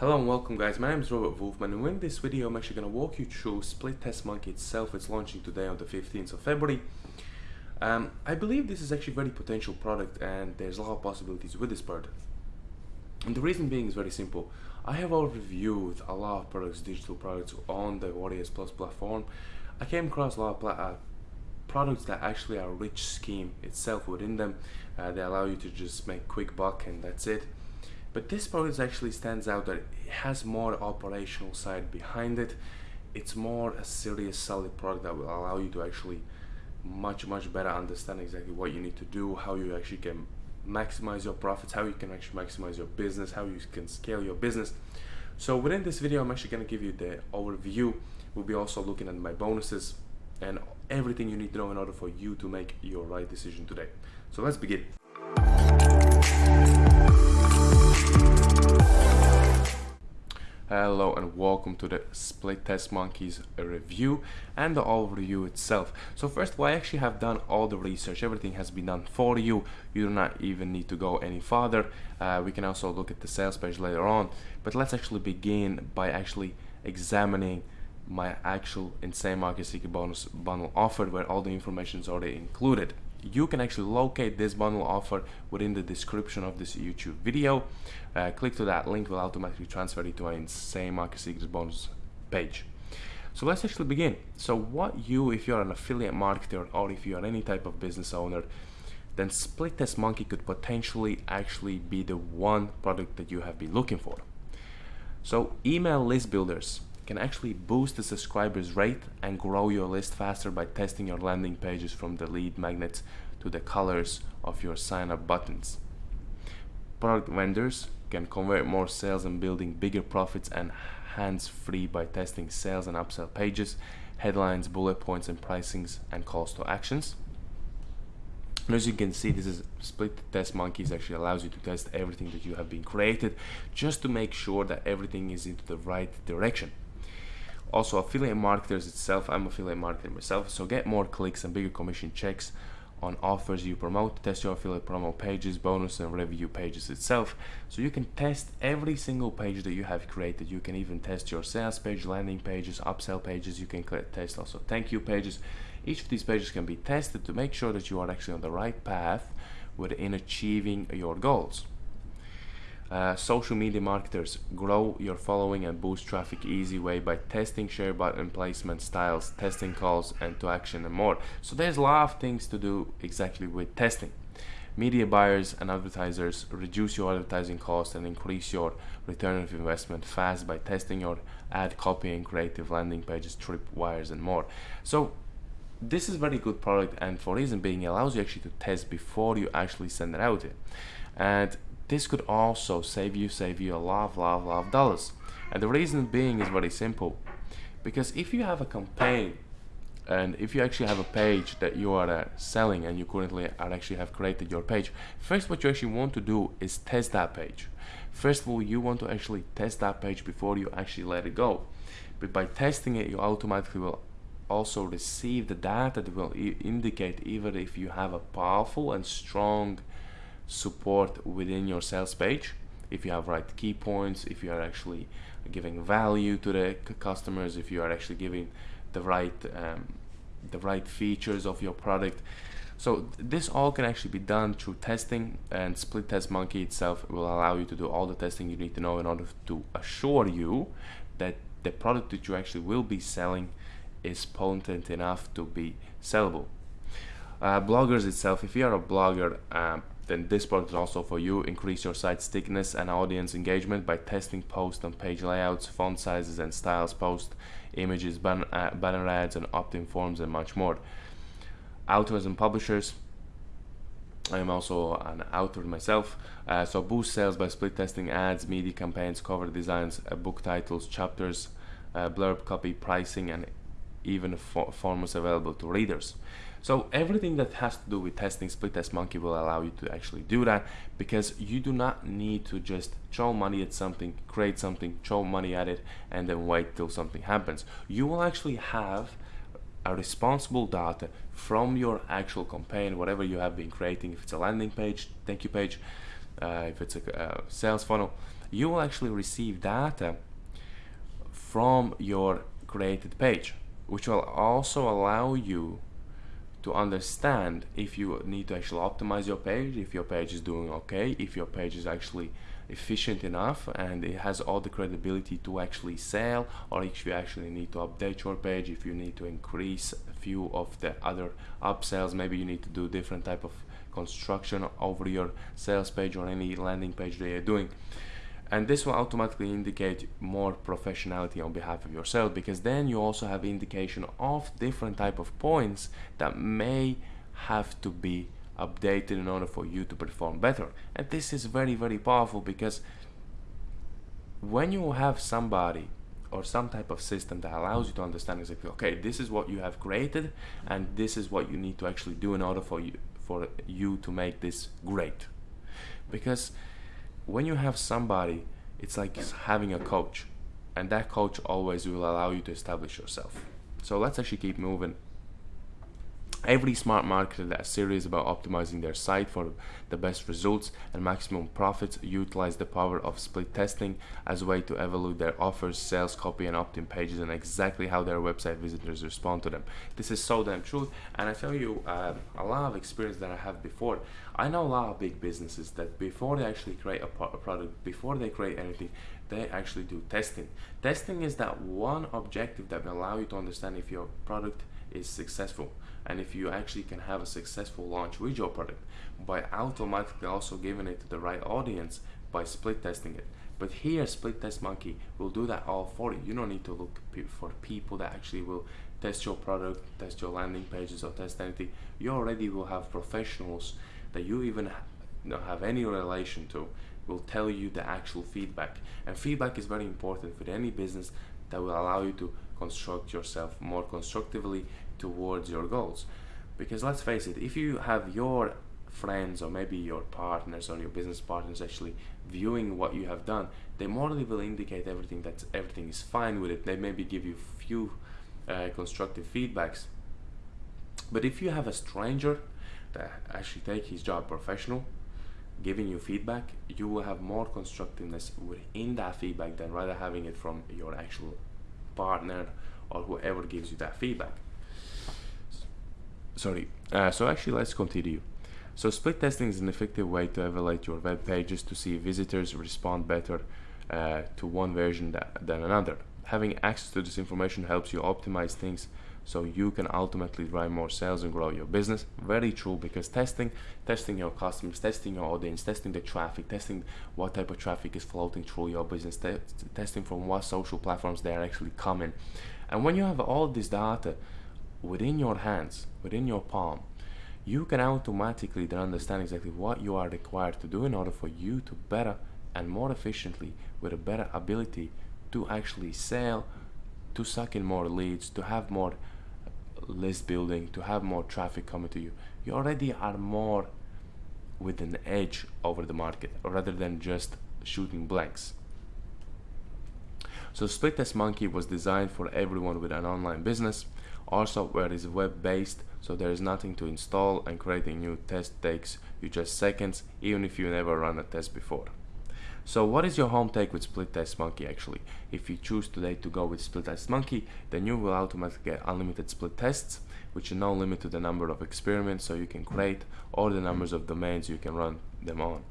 Hello and welcome guys, my name is Robert Wolfman and in this video I'm actually going to walk you through Split Test Monkey itself. It's launching today on the 15th of February. Um, I believe this is actually a very potential product and there's a lot of possibilities with this product. And the reason being is very simple. I have reviewed a lot of products, digital products on the Warriors Plus platform. I came across a lot of uh, products that actually are rich scheme itself within them. Uh, they allow you to just make quick buck and that's it but this product actually stands out that it has more operational side behind it. It's more a serious solid product that will allow you to actually much much better understand exactly what you need to do how you actually can maximize your profits how you can actually maximize your business how you can scale your business. So within this video i'm actually going to give you the overview. We'll be also looking at my bonuses and everything you need to know in order for you to make your right decision today. So let's begin Hello and welcome to the Split Test Monkeys review and the overview itself. So first all, I actually have done all the research. Everything has been done for you. You do not even need to go any farther. Uh, we can also look at the sales page later on. But let's actually begin by actually examining my actual Insane Market Secret Bonus bundle offer where all the information is already included you can actually locate this bundle offer within the description of this YouTube video. Uh, click to that link will automatically transfer you to my insane market secrets bonus page. So let's actually begin. So what you, if you're an affiliate marketer or if you're any type of business owner, then Split Test Monkey could potentially actually be the one product that you have been looking for. So email list builders can actually boost the subscribers rate and grow your list faster by testing your landing pages from the lead magnets to the colors of your sign up buttons. Product vendors can convert more sales and building bigger profits and hands free by testing sales and upsell pages, headlines, bullet points and pricings and calls to actions. And as you can see, this is split test monkeys actually allows you to test everything that you have been created just to make sure that everything is into the right direction. Also, affiliate marketers itself, I'm affiliate marketer myself, so get more clicks and bigger commission checks on offers you promote, test your affiliate promo pages, bonus and review pages itself. So you can test every single page that you have created. You can even test your sales page, landing pages, upsell pages. You can test also thank you pages. Each of these pages can be tested to make sure that you are actually on the right path within achieving your goals. Uh, social media marketers grow your following and boost traffic easy way by testing share button placement styles testing calls and to action and more. So there's a lot of things to do exactly with testing. Media buyers and advertisers reduce your advertising cost and increase your return of investment fast by testing your ad copy and creative landing pages tripwires and more. So this is very good product and for reason being it allows you actually to test before you actually send it out and this could also save you save you a lot lot lot of dollars. And the reason being is very simple. Because if you have a campaign and if you actually have a page that you are uh, selling and you currently are actually have created your page first what you actually want to do is test that page. First of all you want to actually test that page before you actually let it go. But by testing it you automatically will also receive the data that will indicate either if you have a powerful and strong support within your sales page. If you have right key points if you are actually giving value to the customers if you are actually giving the right um, the right features of your product. So this all can actually be done through testing and split test monkey itself will allow you to do all the testing you need to know in order to assure you that the product that you actually will be selling is potent enough to be sellable. Uh, bloggers itself if you are a blogger um, then this product is also for you. Increase your site stickiness and audience engagement by testing post and page layouts, font sizes and styles, post images, ban uh, banner ads, and opt-in forms, and much more. Authors and publishers. I am also an author myself, uh, so boost sales by split testing ads, media campaigns, cover designs, uh, book titles, chapters, uh, blurb copy, pricing, and even for formats available to readers. So everything that has to do with testing split test monkey will allow you to actually do that because you do not need to just throw money at something, create something, throw money at it, and then wait till something happens. You will actually have a responsible data from your actual campaign, whatever you have been creating, if it's a landing page, thank you page, uh, if it's a, a sales funnel, you will actually receive data from your created page which will also allow you to understand if you need to actually optimize your page if your page is doing okay if your page is actually efficient enough and it has all the credibility to actually sell or if you actually need to update your page if you need to increase a few of the other upsells maybe you need to do different type of construction over your sales page or any landing page that you're doing and this will automatically indicate more professionality on behalf of yourself because then you also have indication of different type of points that may have to be updated in order for you to perform better. And this is very very powerful because when you have somebody or some type of system that allows you to understand exactly okay this is what you have created and this is what you need to actually do in order for you for you to make this great. Because when you have somebody it's like having a coach. And that coach always will allow you to establish yourself. So let's actually keep moving Every smart marketer that is serious about optimizing their site for the best results and maximum profits utilize the power of split testing as a way to evaluate their offers, sales copy and opt-in pages and exactly how their website visitors respond to them. This is so damn true and I tell you uh, a lot of experience that I have before. I know a lot of big businesses that before they actually create a, a product, before they create anything, they actually do testing. Testing is that one objective that will allow you to understand if your product is successful and if you actually can have a successful launch with your product by automatically also giving it to the right audience by split testing it. But here split test monkey will do that all for you. You don't need to look for people that actually will test your product test your landing pages or test anything. You already will have professionals that you even don't have any relation to will tell you the actual feedback. And feedback is very important for any business that will allow you to construct yourself more constructively towards your goals. Because let's face it if you have your friends or maybe your partners or your business partners actually viewing what you have done they morally will indicate everything that everything is fine with it. They maybe give you few uh, constructive feedbacks. But if you have a stranger that actually take his job professional giving you feedback you will have more constructiveness within that feedback than rather having it from your actual partner or whoever gives you that feedback sorry. Uh, so actually let's continue. So split testing is an effective way to evaluate your web pages to see visitors respond better uh, to one version than another. Having access to this information helps you optimize things so you can ultimately drive more sales and grow your business. Very true because testing testing your customers testing your audience testing the traffic testing what type of traffic is floating through your business te testing from what social platforms they are actually coming. And when you have all this data within your hands within your palm you can automatically then understand exactly what you are required to do in order for you to better and more efficiently with a better ability to actually sell to suck in more leads to have more list building, to have more traffic coming to you, you already are more with an edge over the market rather than just shooting blanks. So Split Test Monkey was designed for everyone with an online business. Our software is web-based, so there is nothing to install and creating new test takes you just seconds, even if you never run a test before. So what is your home take with Split Test Monkey actually? If you choose today to go with Split Test Monkey, then you will automatically get unlimited split tests, which is no limit to the number of experiments so you can create or the numbers of domains you can run them on.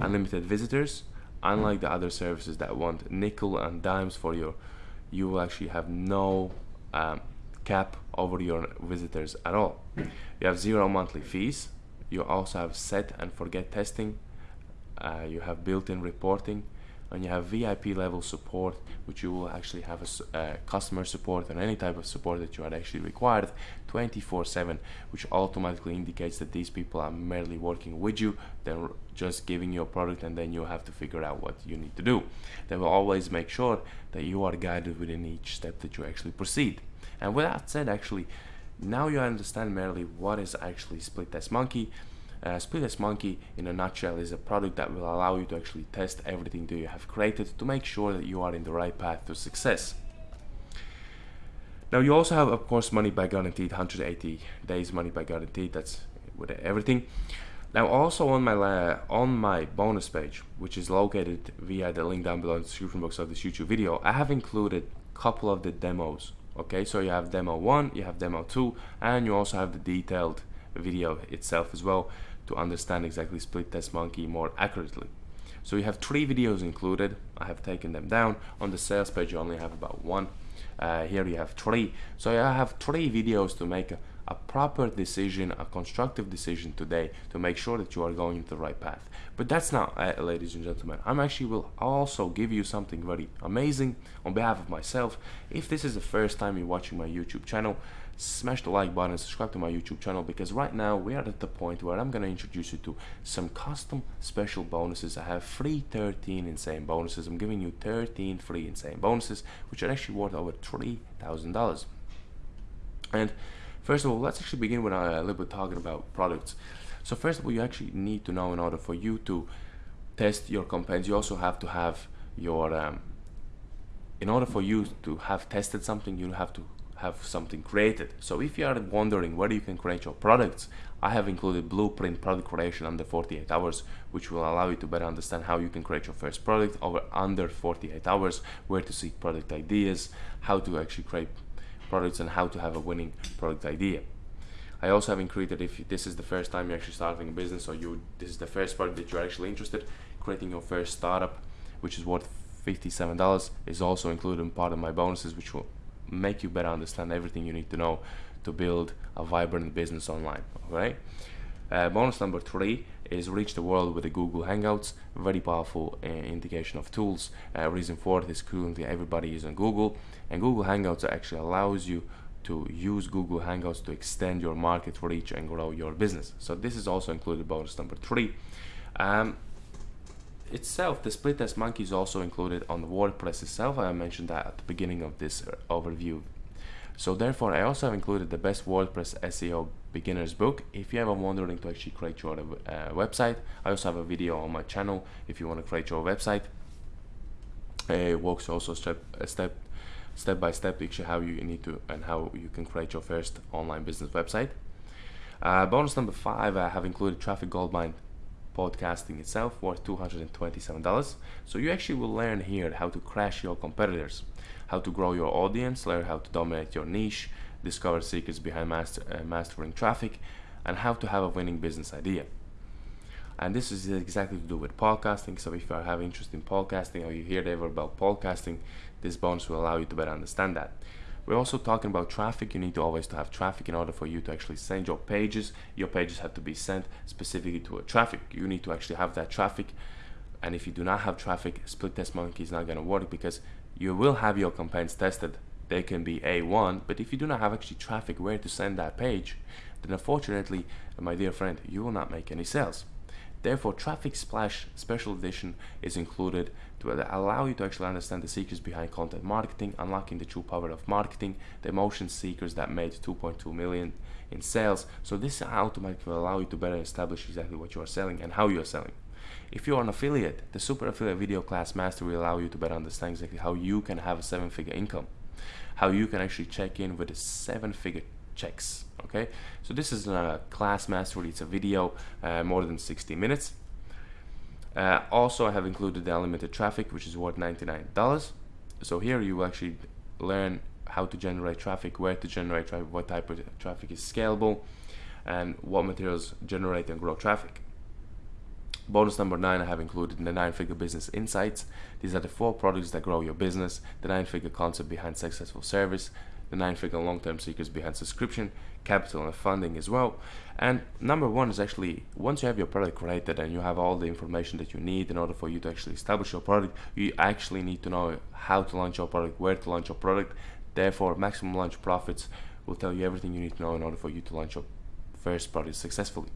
Unlimited visitors, unlike the other services that want nickel and dimes for your, you will actually have no um, cap over your visitors at all. You have zero monthly fees. You also have set and forget testing. Uh, you have built-in reporting. And you have VIP level support which you will actually have a uh, customer support and any type of support that you are actually required 24-7 which automatically indicates that these people are merely working with you. They're just giving you a product and then you have to figure out what you need to do. They will always make sure that you are guided within each step that you actually proceed and with that said actually now you understand merely what is actually split test monkey uh, Split Test Monkey, in a nutshell, is a product that will allow you to actually test everything that you have created to make sure that you are in the right path to success. Now you also have, of course, money back guaranteed, 180 days money back guaranteed. That's with everything. Now also on my on my bonus page, which is located via the link down below in the description box of this YouTube video, I have included a couple of the demos. Okay, so you have demo one, you have demo two, and you also have the detailed video itself as well to understand exactly split test monkey more accurately. So you have three videos included. I have taken them down. On the sales page, you only have about one. Uh, here you have three. So I have three videos to make a, a proper decision, a constructive decision today to make sure that you are going into the right path. But that's not, uh, ladies and gentlemen. I'm actually will also give you something very amazing on behalf of myself. If this is the first time you're watching my YouTube channel, smash the like button subscribe to my YouTube channel because right now we are at the point where I'm going to introduce you to some custom special bonuses. I have free 13 insane bonuses. I'm giving you 13 free insane bonuses which are actually worth over $3,000. And first of all, let's actually begin with a little bit talking about products. So first of all, you actually need to know in order for you to test your campaigns, you also have to have your um, in order for you to have tested something, you have to have something created. So if you are wondering where you can create your products, I have included blueprint product creation under 48 hours, which will allow you to better understand how you can create your first product over under 48 hours, where to seek product ideas, how to actually create products and how to have a winning product idea. I also have included if this is the first time you're actually starting a business or you this is the first product that you're actually interested, creating your first startup, which is worth $57 is also included in part of my bonuses, which will make you better understand everything you need to know to build a vibrant business online. Okay. Uh, bonus number three is reach the world with the Google Hangouts. Very powerful uh, indication of tools. Uh, reason for it is currently everybody is on Google, and Google Hangouts actually allows you to use Google Hangouts to extend your market reach and grow your business. So this is also included bonus number three. Um, itself, the split test monkey is also included on WordPress itself. I mentioned that at the beginning of this uh, overview. So therefore, I also have included the best WordPress SEO beginner's book. If you ever wondering to actually create your uh, website, I also have a video on my channel if you want to create your website. It walks also step step step by step actually how you need to and how you can create your first online business website. Uh, bonus number five, I have included Traffic Goldmine podcasting itself worth $227 so you actually will learn here how to crash your competitors how to grow your audience learn how to dominate your niche discover secrets behind master, uh, mastering traffic and how to have a winning business idea and this is exactly to do with podcasting so if you have interest in podcasting or you hear ever about podcasting this bonus will allow you to better understand that we're also talking about traffic. You need to always to have traffic in order for you to actually send your pages. Your pages have to be sent specifically to a traffic. You need to actually have that traffic. And if you do not have traffic, split test monkey is not going to work because you will have your campaigns tested. They can be A1, but if you do not have actually traffic where to send that page, then unfortunately, my dear friend, you will not make any sales. Therefore, Traffic Splash Special Edition is included to allow you to actually understand the secrets behind content marketing, unlocking the true power of marketing, the emotion seekers that made 2.2 million in sales. So this automatically will allow you to better establish exactly what you are selling and how you are selling. If you are an affiliate, the Super Affiliate Video Class Master will allow you to better understand exactly how you can have a seven-figure income, how you can actually check in with a seven-figure checks okay? So this is not a class mastery it's a video uh, more than 60 minutes. Uh, also I have included the unlimited traffic which is worth $99 so here you will actually learn how to generate traffic where to generate traffic what type of traffic is scalable and what materials generate and grow traffic Bonus number nine, I have included in the nine figure business insights. These are the four products that grow your business, the nine figure concept behind successful service, the nine figure long term secrets behind subscription, capital, and funding as well. And number one is actually once you have your product created and you have all the information that you need in order for you to actually establish your product, you actually need to know how to launch your product, where to launch your product. Therefore, maximum launch profits will tell you everything you need to know in order for you to launch your first product successfully.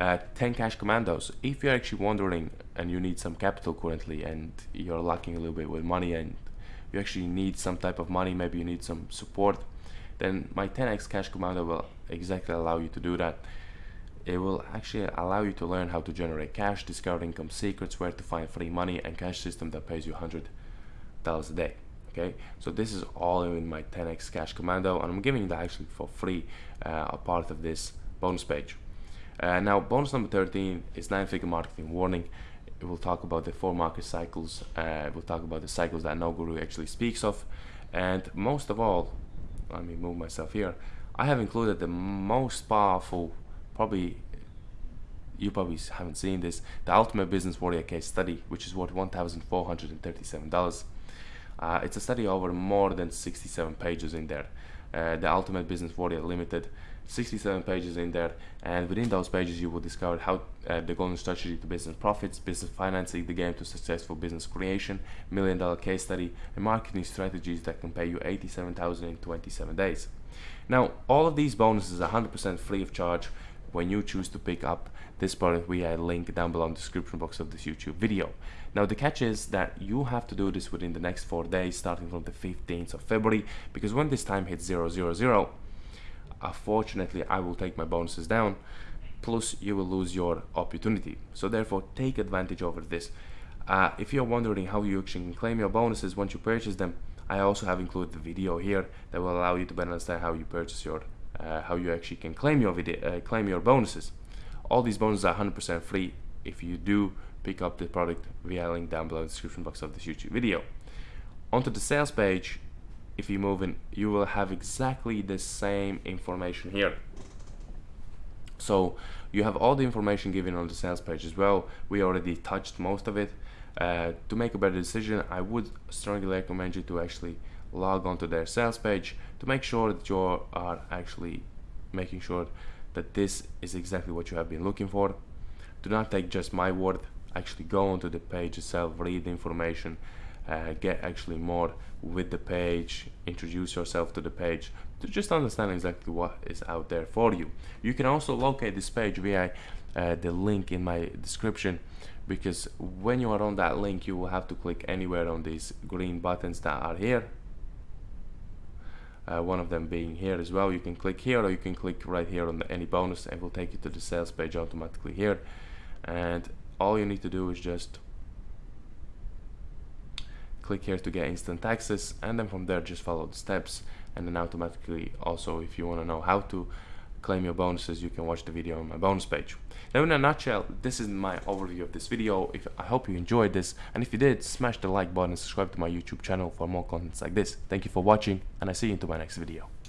Uh, 10 cash commandos. If you're actually wondering and you need some capital currently and you're lacking a little bit with money and you actually need some type of money, maybe you need some support, then my 10x cash commando will exactly allow you to do that. It will actually allow you to learn how to generate cash, discover income secrets, where to find free money, and cash system that pays you $100 a day. Okay, so this is all in my 10x cash commando, and I'm giving that actually for free, uh, a part of this bonus page. Uh, now, bonus number 13 is nine figure marketing warning. It will talk about the four market cycles. Uh, we'll talk about the cycles that no guru actually speaks of. And most of all, let me move myself here. I have included the most powerful, probably you probably haven't seen this, the Ultimate Business Warrior case study, which is worth $1,437. Uh, it's a study over more than 67 pages in there. Uh, the Ultimate Business Warrior Limited, 67 pages in there, and within those pages you will discover how uh, the golden strategy to business profits, business financing, the game to successful business creation, million dollar case study, and marketing strategies that can pay you 87,000 in 27 days. Now, all of these bonuses are 100% free of charge when you choose to pick up this product via a link down below in the description box of this YouTube video. Now the catch is that you have to do this within the next four days starting from the 15th of February because when this time hits 000 unfortunately I will take my bonuses down plus you will lose your opportunity. So therefore take advantage over this. Uh, if you're wondering how you actually can claim your bonuses once you purchase them I also have included the video here that will allow you to better understand how you purchase your uh, how you actually can claim your video uh, claim your bonuses. All these bonuses are 100% free if you do pick up the product via link down below in the description box of this YouTube video. Onto the sales page if you move in you will have exactly the same information here. So you have all the information given on the sales page as well. We already touched most of it. Uh, to make a better decision I would strongly recommend you to actually log on to their sales page to make sure that you are actually making sure that this is exactly what you have been looking for. Do not take just my word. Actually go onto the page itself read the information uh, get actually more with the page introduce yourself to the page to just understand exactly what is out there for you. You can also locate this page via uh, the link in my description because when you are on that link you will have to click anywhere on these green buttons that are here. Uh, one of them being here as well. You can click here or you can click right here on the, any bonus and will take you to the sales page automatically here. And all you need to do is just click here to get instant access and then from there just follow the steps and then automatically also if you want to know how to claim your bonuses you can watch the video on my bonus page. Now in a nutshell this is my overview of this video. If i hope you enjoyed this and if you did smash the like button and subscribe to my youtube channel for more contents like this. Thank you for watching and i see you into my next video